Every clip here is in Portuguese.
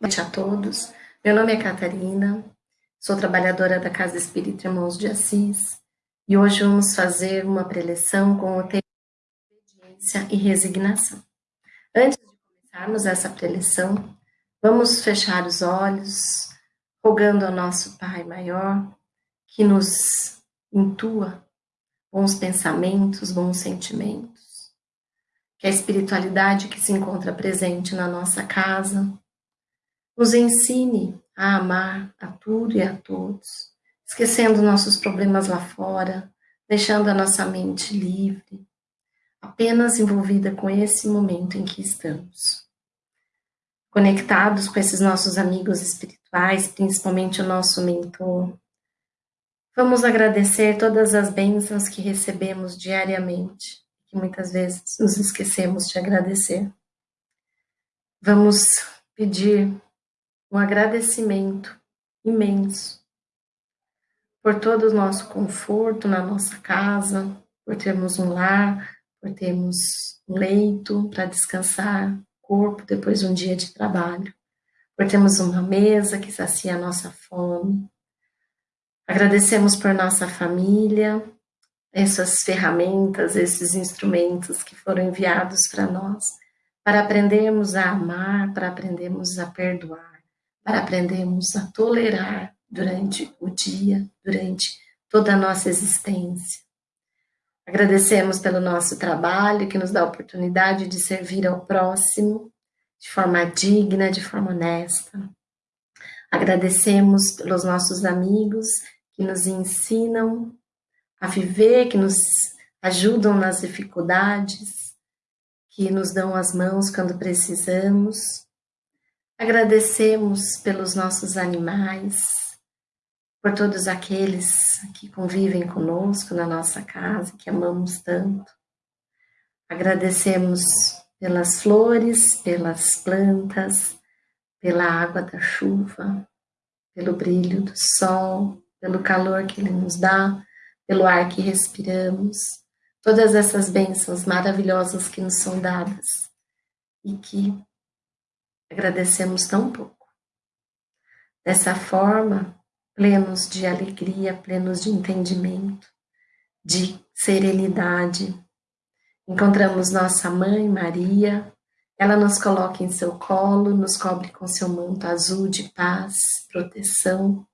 Boa noite a todos. Meu nome é Catarina, sou trabalhadora da Casa Espírita Irmãos de Assis e hoje vamos fazer uma preleção com o tema obediência e resignação. Antes de começarmos essa preleção, vamos fechar os olhos, rogando ao nosso Pai Maior que nos intua bons pensamentos, bons sentimentos, que a espiritualidade que se encontra presente na nossa casa nos ensine a amar a tudo e a todos, esquecendo nossos problemas lá fora, deixando a nossa mente livre, apenas envolvida com esse momento em que estamos. Conectados com esses nossos amigos espirituais, principalmente o nosso mentor, vamos agradecer todas as bênçãos que recebemos diariamente, que muitas vezes nos esquecemos de agradecer. Vamos pedir um agradecimento imenso por todo o nosso conforto na nossa casa, por termos um lar, por termos um leito para descansar corpo depois de um dia de trabalho, por termos uma mesa que sacia a nossa fome. Agradecemos por nossa família, essas ferramentas, esses instrumentos que foram enviados para nós, para aprendermos a amar, para aprendermos a perdoar para aprendermos a tolerar durante o dia, durante toda a nossa existência. Agradecemos pelo nosso trabalho, que nos dá a oportunidade de servir ao próximo de forma digna, de forma honesta. Agradecemos pelos nossos amigos que nos ensinam a viver, que nos ajudam nas dificuldades, que nos dão as mãos quando precisamos Agradecemos pelos nossos animais, por todos aqueles que convivem conosco na nossa casa, que amamos tanto. Agradecemos pelas flores, pelas plantas, pela água da chuva, pelo brilho do sol, pelo calor que ele nos dá, pelo ar que respiramos, todas essas bênçãos maravilhosas que nos são dadas e que agradecemos tão pouco. Dessa forma, plenos de alegria, plenos de entendimento, de serenidade, encontramos nossa mãe Maria, ela nos coloca em seu colo, nos cobre com seu manto azul de paz, proteção,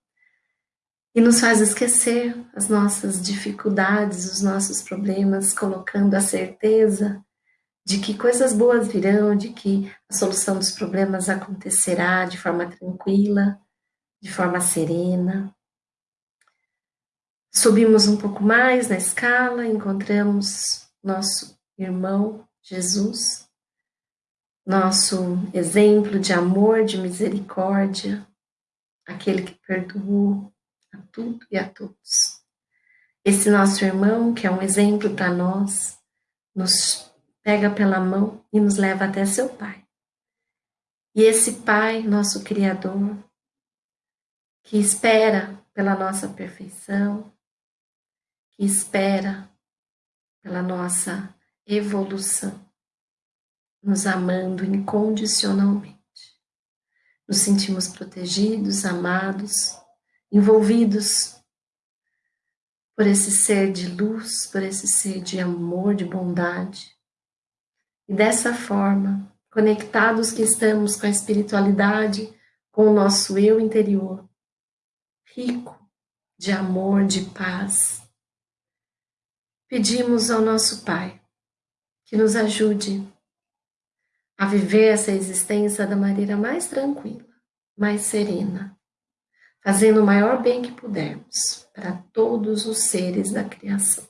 e nos faz esquecer as nossas dificuldades, os nossos problemas, colocando a certeza de que coisas boas virão, de que a solução dos problemas acontecerá de forma tranquila, de forma serena. Subimos um pouco mais na escala, encontramos nosso irmão Jesus, nosso exemplo de amor, de misericórdia, aquele que perdoou a tudo e a todos. Esse nosso irmão, que é um exemplo para nós, nos pega pela mão e nos leva até seu Pai. E esse Pai, nosso Criador, que espera pela nossa perfeição, que espera pela nossa evolução, nos amando incondicionalmente. Nos sentimos protegidos, amados, envolvidos por esse ser de luz, por esse ser de amor, de bondade. E dessa forma, conectados que estamos com a espiritualidade, com o nosso eu interior, rico de amor, de paz, pedimos ao nosso Pai que nos ajude a viver essa existência da maneira mais tranquila, mais serena, fazendo o maior bem que pudermos para todos os seres da criação.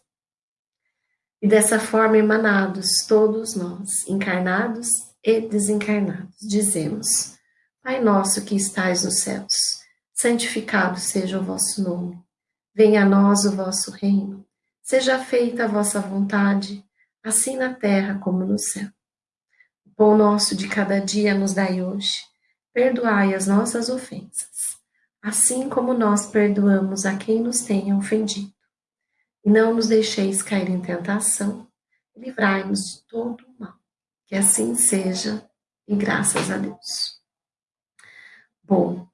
E dessa forma, emanados, todos nós, encarnados e desencarnados, dizemos: Pai nosso que estais nos céus, santificado seja o vosso nome. Venha a nós o vosso reino. Seja feita a vossa vontade, assim na terra como no céu. O pão nosso de cada dia nos dai hoje. Perdoai as nossas ofensas, assim como nós perdoamos a quem nos tenha ofendido não nos deixeis cair em tentação, livrai-nos de todo o mal. Que assim seja, e graças a Deus. Bom,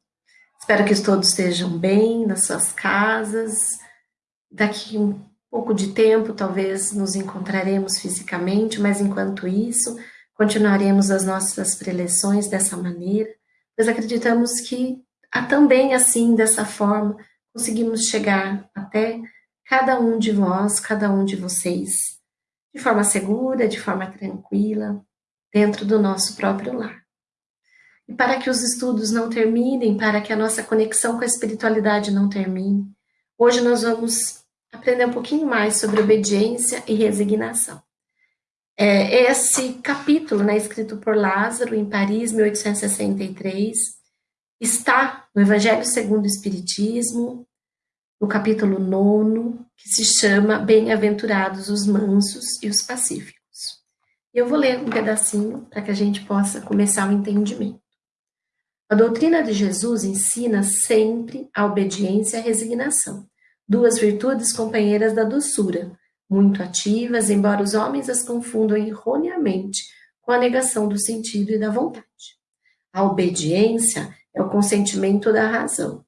espero que todos estejam bem nas suas casas. Daqui um pouco de tempo, talvez nos encontraremos fisicamente, mas enquanto isso, continuaremos as nossas preleções dessa maneira, pois acreditamos que também assim, dessa forma, conseguimos chegar até cada um de vós, cada um de vocês, de forma segura, de forma tranquila, dentro do nosso próprio lar. E para que os estudos não terminem, para que a nossa conexão com a espiritualidade não termine, hoje nós vamos aprender um pouquinho mais sobre obediência e resignação. É, esse capítulo, né, escrito por Lázaro em Paris, 1863, está no Evangelho segundo o Espiritismo, no capítulo 9, que se chama Bem-aventurados os mansos e os pacíficos. Eu vou ler um pedacinho para que a gente possa começar o entendimento. A doutrina de Jesus ensina sempre a obediência e a resignação, duas virtudes companheiras da doçura, muito ativas, embora os homens as confundam erroneamente com a negação do sentido e da vontade. A obediência é o consentimento da razão.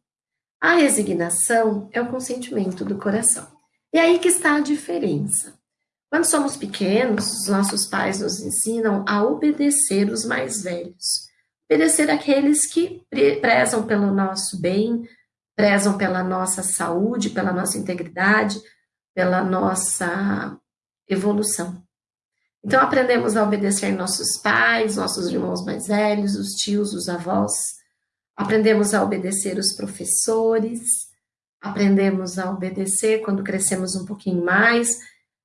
A resignação é o consentimento do coração. E aí que está a diferença. Quando somos pequenos, os nossos pais nos ensinam a obedecer os mais velhos obedecer aqueles que prezam pelo nosso bem, prezam pela nossa saúde, pela nossa integridade, pela nossa evolução. Então aprendemos a obedecer nossos pais, nossos irmãos mais velhos, os tios, os avós. Aprendemos a obedecer os professores, aprendemos a obedecer quando crescemos um pouquinho mais,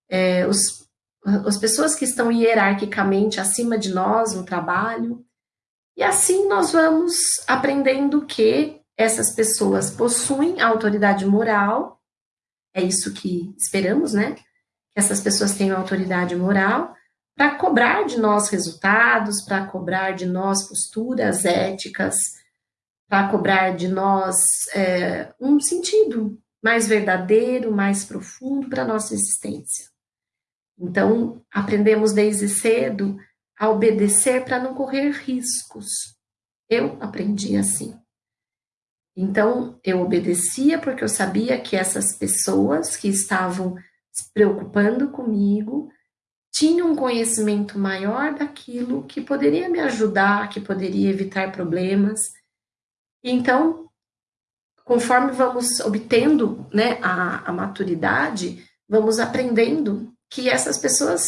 é, os, as pessoas que estão hierarquicamente acima de nós no trabalho, e assim nós vamos aprendendo que essas pessoas possuem autoridade moral, é isso que esperamos, né? Que essas pessoas tenham autoridade moral para cobrar de nós resultados, para cobrar de nós posturas éticas, para cobrar de nós é, um sentido mais verdadeiro, mais profundo para a nossa existência. Então, aprendemos desde cedo a obedecer para não correr riscos. Eu aprendi assim. Então, eu obedecia porque eu sabia que essas pessoas que estavam se preocupando comigo tinham um conhecimento maior daquilo que poderia me ajudar, que poderia evitar problemas. Então, conforme vamos obtendo né, a, a maturidade, vamos aprendendo que essas pessoas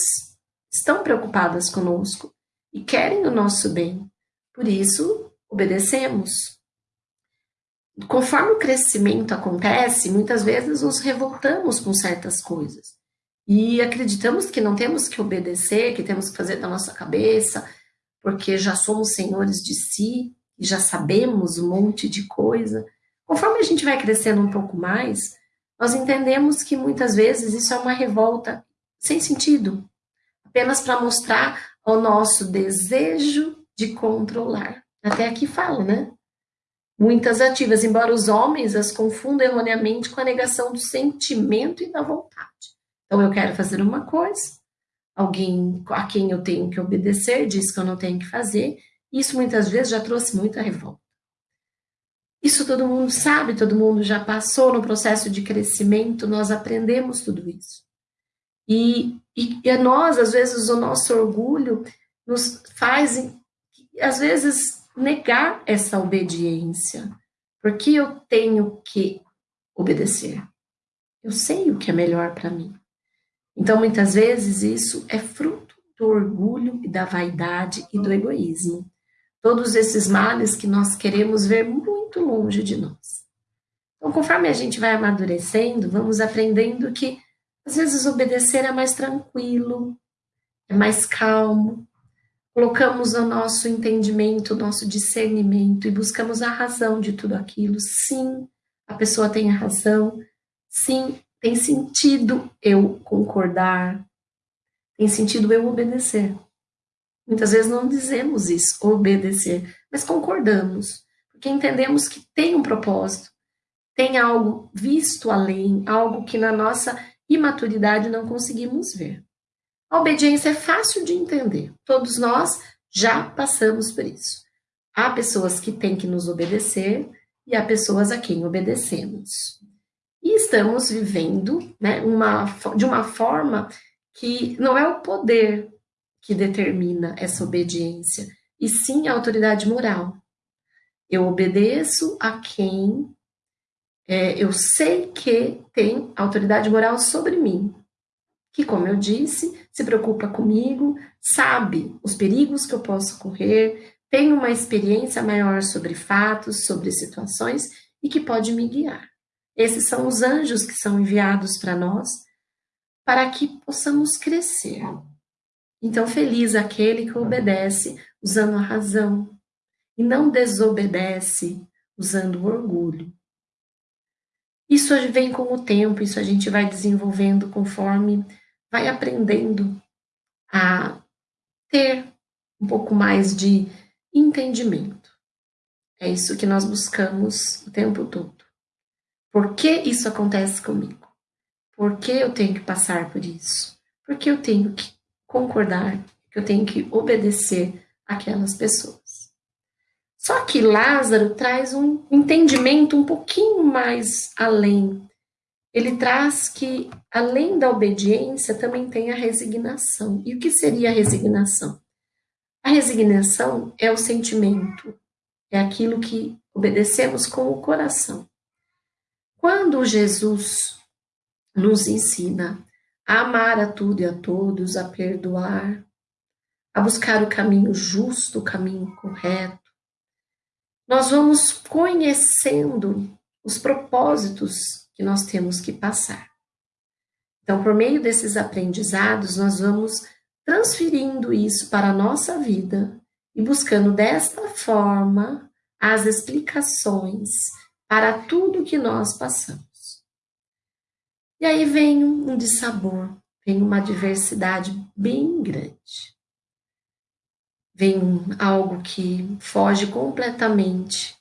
estão preocupadas conosco e querem o nosso bem. Por isso, obedecemos. Conforme o crescimento acontece, muitas vezes nos revoltamos com certas coisas. E acreditamos que não temos que obedecer, que temos que fazer da nossa cabeça, porque já somos senhores de si e já sabemos um monte de coisa. Conforme a gente vai crescendo um pouco mais, nós entendemos que muitas vezes isso é uma revolta sem sentido, apenas para mostrar o nosso desejo de controlar. Até aqui fala, né? Muitas ativas, embora os homens as confundam erroneamente com a negação do sentimento e da vontade. Então, eu quero fazer uma coisa, alguém a quem eu tenho que obedecer diz que eu não tenho que fazer, isso muitas vezes já trouxe muita revolta. Isso todo mundo sabe, todo mundo já passou no processo de crescimento, nós aprendemos tudo isso. E, e, e nós, às vezes, o nosso orgulho nos faz, às vezes, negar essa obediência. Porque eu tenho que obedecer. Eu sei o que é melhor para mim. Então, muitas vezes, isso é fruto do orgulho e da vaidade e do egoísmo. Todos esses males que nós queremos ver muito longe de nós. Então, conforme a gente vai amadurecendo, vamos aprendendo que às vezes obedecer é mais tranquilo, é mais calmo. Colocamos o nosso entendimento, o nosso discernimento e buscamos a razão de tudo aquilo. Sim, a pessoa tem a razão. Sim, tem sentido eu concordar. Tem sentido eu obedecer. Muitas vezes não dizemos isso, obedecer, mas concordamos, porque entendemos que tem um propósito, tem algo visto além, algo que na nossa imaturidade não conseguimos ver. A obediência é fácil de entender, todos nós já passamos por isso. Há pessoas que têm que nos obedecer e há pessoas a quem obedecemos. E estamos vivendo né, uma, de uma forma que não é o poder que determina essa obediência, e sim a autoridade moral. Eu obedeço a quem é, eu sei que tem autoridade moral sobre mim, que, como eu disse, se preocupa comigo, sabe os perigos que eu posso correr, tem uma experiência maior sobre fatos, sobre situações e que pode me guiar. Esses são os anjos que são enviados para nós para que possamos crescer. Então, feliz aquele que obedece usando a razão e não desobedece usando o orgulho. Isso vem com o tempo, isso a gente vai desenvolvendo conforme vai aprendendo a ter um pouco mais de entendimento. É isso que nós buscamos o tempo todo. Por que isso acontece comigo? Por que eu tenho que passar por isso? Por que eu tenho que concordar, que eu tenho que obedecer aquelas pessoas? Só que Lázaro traz um entendimento um pouquinho mais além. Ele traz que, além da obediência, também tem a resignação. E o que seria a resignação? A resignação é o sentimento, é aquilo que obedecemos com o coração. Quando Jesus nos ensina a amar a tudo e a todos, a perdoar, a buscar o caminho justo, o caminho correto, nós vamos conhecendo os propósitos que nós temos que passar. Então, por meio desses aprendizados, nós vamos transferindo isso para a nossa vida e buscando desta forma as explicações para tudo que nós passamos. E aí vem um dissabor, vem uma diversidade bem grande. Vem algo que foge completamente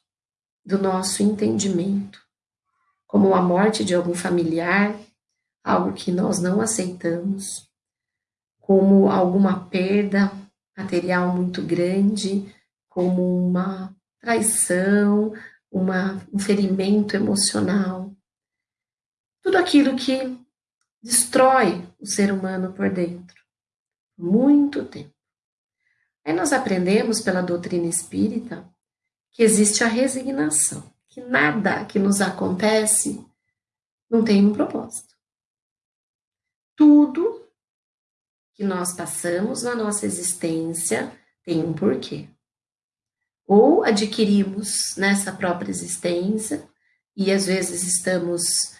do nosso entendimento, como a morte de algum familiar, algo que nós não aceitamos, como alguma perda material muito grande, como uma traição, uma, um ferimento emocional. Tudo aquilo que destrói o ser humano por dentro. Muito tempo. Aí nós aprendemos pela doutrina espírita que existe a resignação, que nada que nos acontece não tem um propósito. Tudo que nós passamos na nossa existência tem um porquê. Ou adquirimos nessa própria existência, e às vezes estamos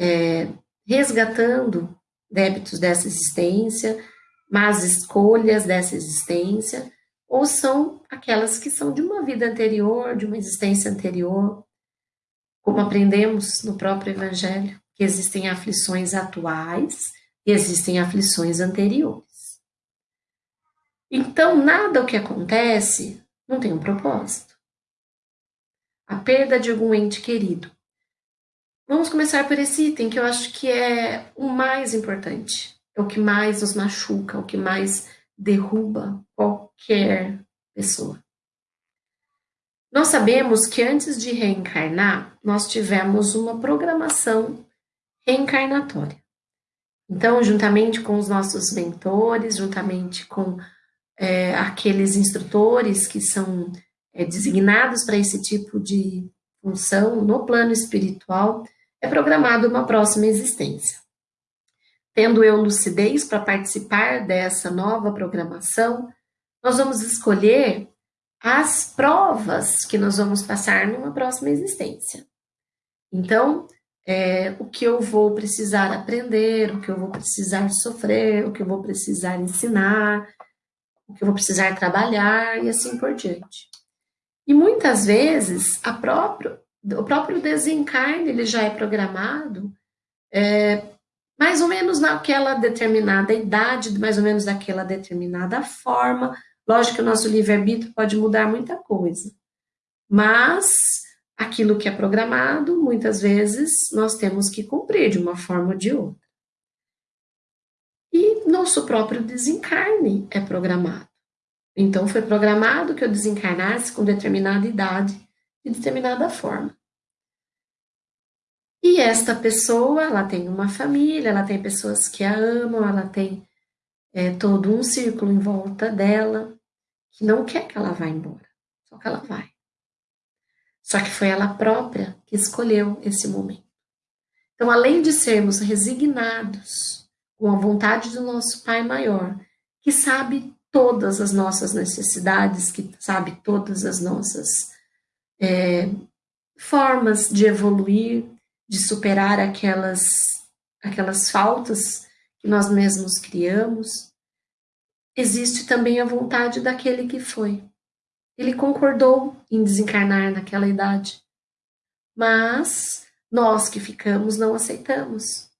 é, resgatando débitos dessa existência, más escolhas dessa existência, ou são aquelas que são de uma vida anterior, de uma existência anterior, como aprendemos no próprio Evangelho, que existem aflições atuais e existem aflições anteriores. Então, nada o que acontece não tem um propósito. A perda de algum ente querido. Vamos começar por esse item que eu acho que é o mais importante, é o que mais nos machuca, o que mais derruba qualquer pessoa. Nós sabemos que antes de reencarnar, nós tivemos uma programação reencarnatória. Então, juntamente com os nossos mentores, juntamente com é, aqueles instrutores que são é, designados para esse tipo de função no plano espiritual, é programado uma próxima existência. Tendo eu lucidez para participar dessa nova programação, nós vamos escolher as provas que nós vamos passar numa próxima existência. Então, é, o que eu vou precisar aprender, o que eu vou precisar sofrer, o que eu vou precisar ensinar, o que eu vou precisar trabalhar e assim por diante. E muitas vezes a próprio, o próprio desencarne ele já é programado é, mais ou menos naquela determinada idade, mais ou menos daquela determinada forma. Lógico que o nosso livre-arbítrio pode mudar muita coisa, mas aquilo que é programado, muitas vezes, nós temos que cumprir de uma forma ou de outra. E nosso próprio desencarne é programado. Então foi programado que eu desencarnasse com determinada idade, de determinada forma. E esta pessoa, ela tem uma família, ela tem pessoas que a amam, ela tem é, todo um círculo em volta dela, que não quer que ela vá embora, só que ela vai. Só que foi ela própria que escolheu esse momento. Então, além de sermos resignados com a vontade do nosso Pai maior, que sabe todas as nossas necessidades, que sabe todas as nossas é, formas de evoluir, de superar aquelas, aquelas faltas que nós mesmos criamos, existe também a vontade daquele que foi. Ele concordou em desencarnar naquela idade, mas nós que ficamos não aceitamos.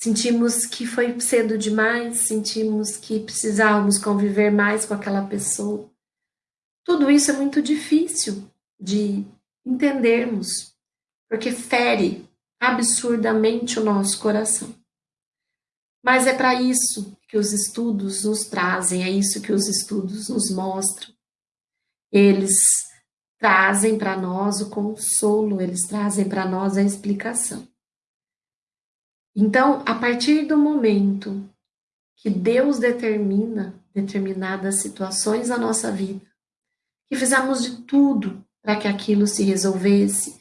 Sentimos que foi cedo demais, sentimos que precisávamos conviver mais com aquela pessoa. Tudo isso é muito difícil de entendermos, porque fere absurdamente o nosso coração. Mas é para isso que os estudos nos trazem, é isso que os estudos nos mostram. Eles trazem para nós o consolo, eles trazem para nós a explicação. Então, a partir do momento que Deus determina determinadas situações na nossa vida, que fizemos de tudo para que aquilo se resolvesse,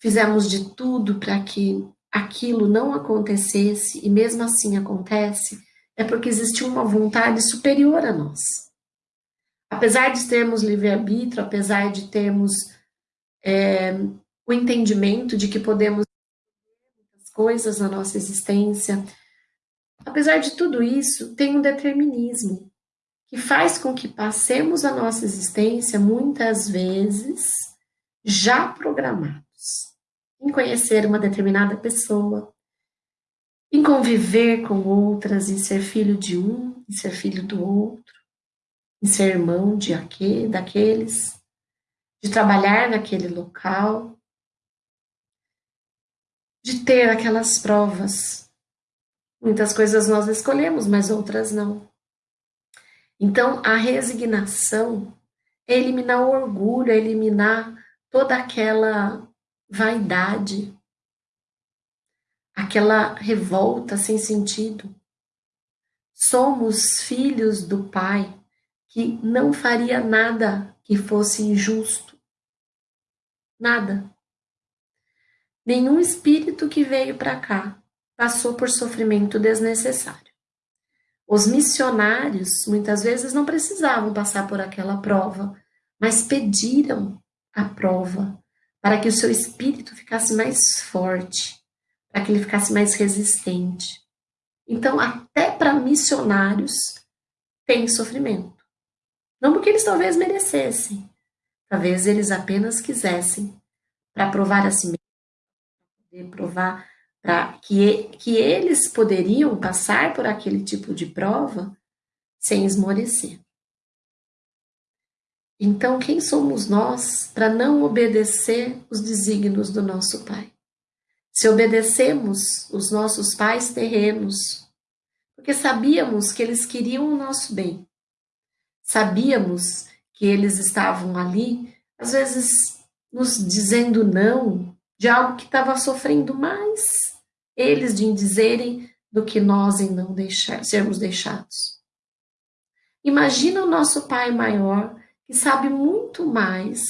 fizemos de tudo para que aquilo não acontecesse e mesmo assim acontece, é porque existe uma vontade superior a nós. Apesar de termos livre-arbítrio, apesar de termos é, o entendimento de que podemos muitas coisas na nossa existência, apesar de tudo isso, tem um determinismo que faz com que passemos a nossa existência muitas vezes já programados em conhecer uma determinada pessoa, em conviver com outras, em ser filho de um, em ser filho do outro, em ser irmão de aquele, daqueles, de trabalhar naquele local, de ter aquelas provas. Muitas coisas nós escolhemos, mas outras não. Então, a resignação é eliminar o orgulho, é eliminar toda aquela vaidade, aquela revolta sem sentido. Somos filhos do Pai que não faria nada que fosse injusto. Nada. Nenhum espírito que veio para cá passou por sofrimento desnecessário. Os missionários muitas vezes não precisavam passar por aquela prova, mas pediram a prova para que o seu espírito ficasse mais forte, para que ele ficasse mais resistente. Então, até para missionários tem sofrimento. Não porque eles talvez merecessem, talvez eles apenas quisessem para provar a si mesmo, provar para que, que eles poderiam passar por aquele tipo de prova sem esmorecer. Então, quem somos nós para não obedecer os desígnios do nosso Pai? Se obedecemos os nossos pais terrenos, porque sabíamos que eles queriam o nosso bem, sabíamos que eles estavam ali, às vezes nos dizendo não de algo que estava sofrendo mais eles de dizerem do que nós em não deixar, sermos deixados. Imagina o nosso Pai maior que sabe muito mais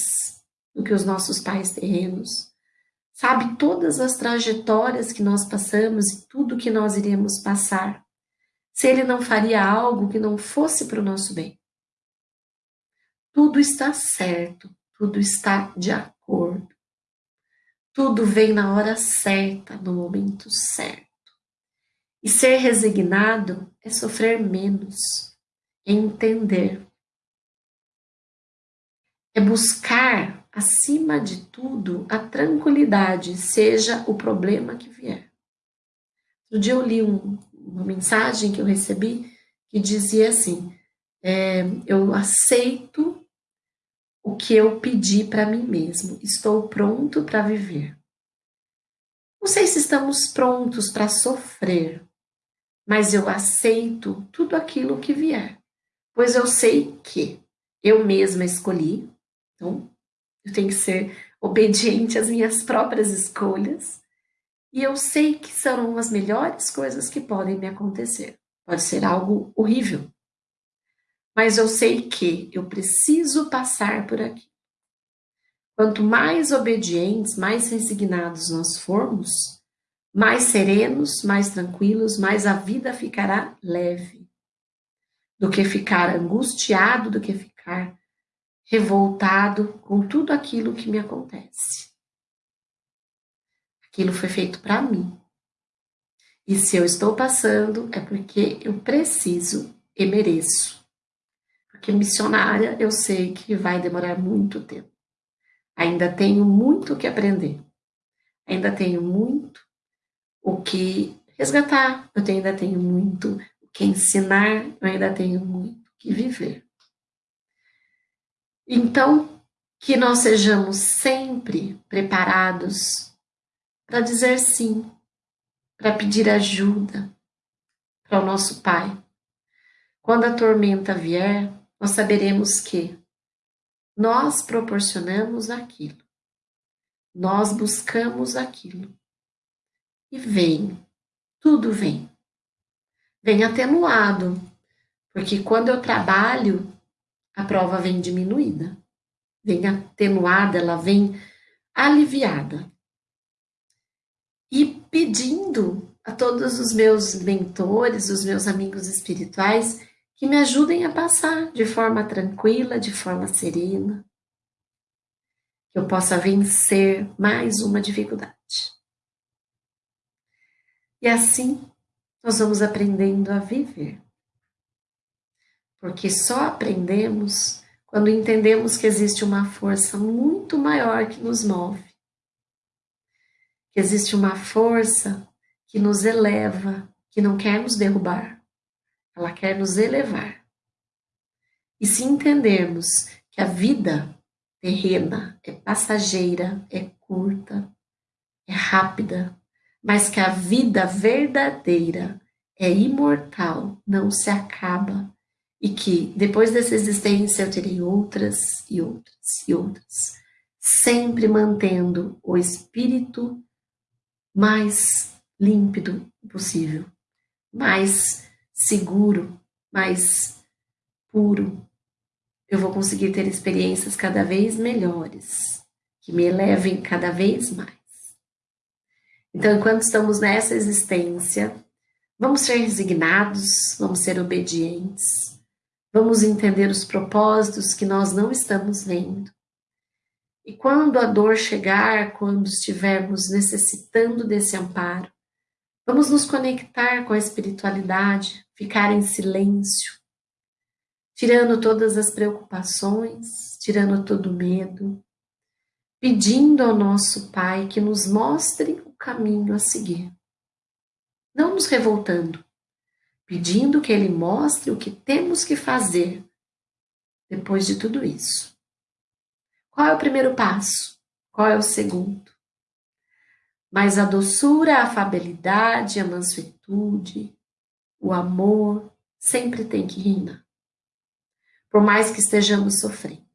do que os nossos pais terrenos, sabe todas as trajetórias que nós passamos e tudo que nós iríamos passar, se ele não faria algo que não fosse para o nosso bem. Tudo está certo, tudo está de acordo. Tudo vem na hora certa, no momento certo. E ser resignado é sofrer menos, é entender é buscar, acima de tudo, a tranquilidade, seja o problema que vier. No dia eu li um, uma mensagem que eu recebi que dizia assim: é, Eu aceito o que eu pedi para mim mesmo, estou pronto para viver. Não sei se estamos prontos para sofrer, mas eu aceito tudo aquilo que vier, pois eu sei que eu mesma escolhi, então eu tenho que ser obediente às minhas próprias escolhas, e eu sei que serão as melhores coisas que podem me acontecer. Pode ser algo horrível, mas eu sei que eu preciso passar por aqui. Quanto mais obedientes, mais resignados nós formos, mais serenos, mais tranquilos, mais a vida ficará leve. Do que ficar angustiado, do que ficar revoltado com tudo aquilo que me acontece. Aquilo foi feito para mim. E se eu estou passando, é porque eu preciso e mereço. Porque missionária eu sei que vai demorar muito tempo. Ainda tenho muito o que aprender. Ainda tenho muito o que resgatar. Eu ainda tenho muito o que ensinar. Eu ainda tenho muito o que viver. Então, que nós sejamos sempre preparados para dizer sim, para pedir ajuda para o nosso Pai. Quando a tormenta vier, nós saberemos que nós proporcionamos aquilo, nós buscamos aquilo. E vem, tudo vem. Vem atenuado, porque quando eu trabalho, a prova vem diminuída, vem atenuada, ela vem aliviada. E pedindo a todos os meus mentores, os meus amigos espirituais, que me ajudem a passar de forma tranquila, de forma serena, que eu possa vencer mais uma dificuldade. E assim nós vamos aprendendo a viver. Porque só aprendemos quando entendemos que existe uma força muito maior que nos move. Que existe uma força que nos eleva, que não quer nos derrubar ela quer nos elevar. E se entendermos que a vida terrena é passageira, é curta, é rápida, mas que a vida verdadeira é imortal, não se acaba, e que depois dessa existência eu terei outras e outras e outras, sempre mantendo o espírito mais límpido possível, mais seguro, mais puro. Eu vou conseguir ter experiências cada vez melhores, que me elevem cada vez mais. Então, enquanto estamos nessa existência, vamos ser resignados, vamos ser obedientes, vamos entender os propósitos que nós não estamos vendo. E quando a dor chegar, quando estivermos necessitando desse amparo, vamos nos conectar com a espiritualidade, ficar em silêncio, tirando todas as preocupações, tirando todo o medo, pedindo ao nosso Pai que nos mostre o caminho a seguir. Não nos revoltando, pedindo que Ele mostre o que temos que fazer depois de tudo isso. Qual é o primeiro passo? Qual é o segundo? Mas a doçura, a afabilidade, a mansuetude, o amor sempre tem que reinar, por mais que estejamos sofrendo.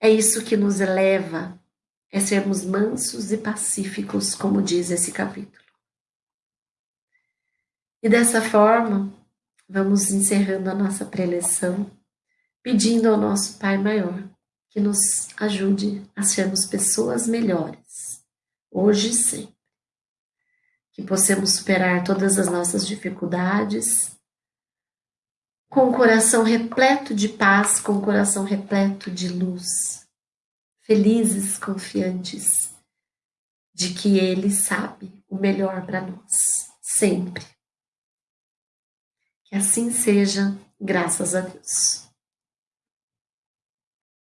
É isso que nos eleva, é sermos mansos e pacíficos, como diz esse capítulo. E dessa forma, vamos encerrando a nossa preleção, pedindo ao nosso Pai Maior que nos ajude a sermos pessoas melhores, hoje e sempre que possamos superar todas as nossas dificuldades com o coração repleto de paz, com o coração repleto de luz, felizes, confiantes de que Ele sabe o melhor para nós, sempre. Que assim seja, graças a Deus.